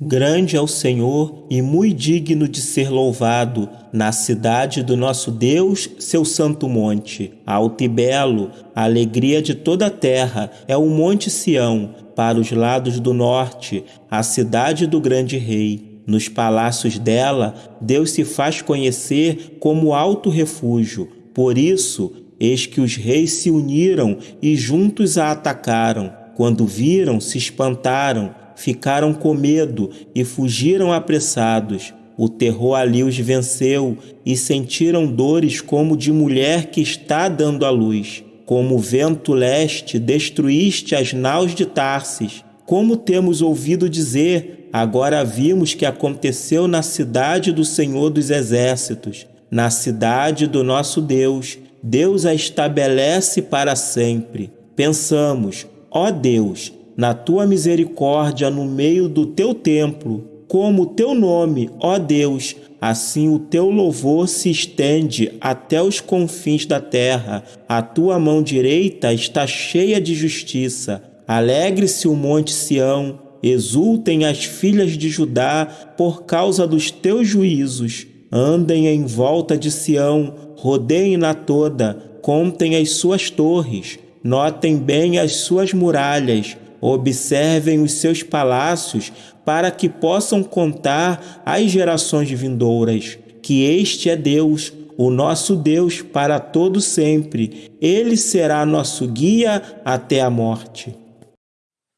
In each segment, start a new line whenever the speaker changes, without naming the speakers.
Grande é o Senhor e muito digno de ser louvado, na cidade do nosso Deus, seu santo monte. Alto e belo, a alegria de toda a terra é o Monte Sião, para os lados do norte, a cidade do grande rei. Nos palácios dela, Deus se faz conhecer como alto refúgio. Por isso, eis que os reis se uniram e juntos a atacaram. Quando viram, se espantaram ficaram com medo e fugiram apressados. O terror ali os venceu e sentiram dores como de mulher que está dando à luz. Como vento leste, destruíste as naus de Tarsis. Como temos ouvido dizer, agora vimos que aconteceu na cidade do Senhor dos Exércitos, na cidade do nosso Deus. Deus a estabelece para sempre. Pensamos, ó Deus, na tua misericórdia no meio do teu templo, como o teu nome, ó Deus, assim o teu louvor se estende até os confins da terra. A tua mão direita está cheia de justiça. Alegre-se o monte Sião, exultem as filhas de Judá por causa dos teus juízos. Andem em volta de Sião, rodeiem-na toda, contem as suas torres, notem bem as suas muralhas, Observem os seus palácios para que possam contar às gerações vindouras que este é Deus, o nosso Deus para todo sempre. Ele será nosso guia até a morte.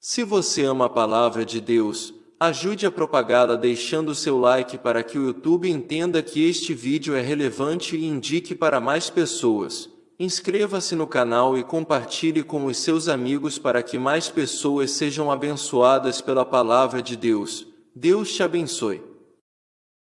Se você ama a palavra de Deus, ajude a propagá-la deixando seu like para que o YouTube entenda que este vídeo é relevante e indique para mais pessoas. Inscreva-se no canal e compartilhe com os seus amigos para que mais pessoas sejam abençoadas pela palavra de Deus. Deus te abençoe.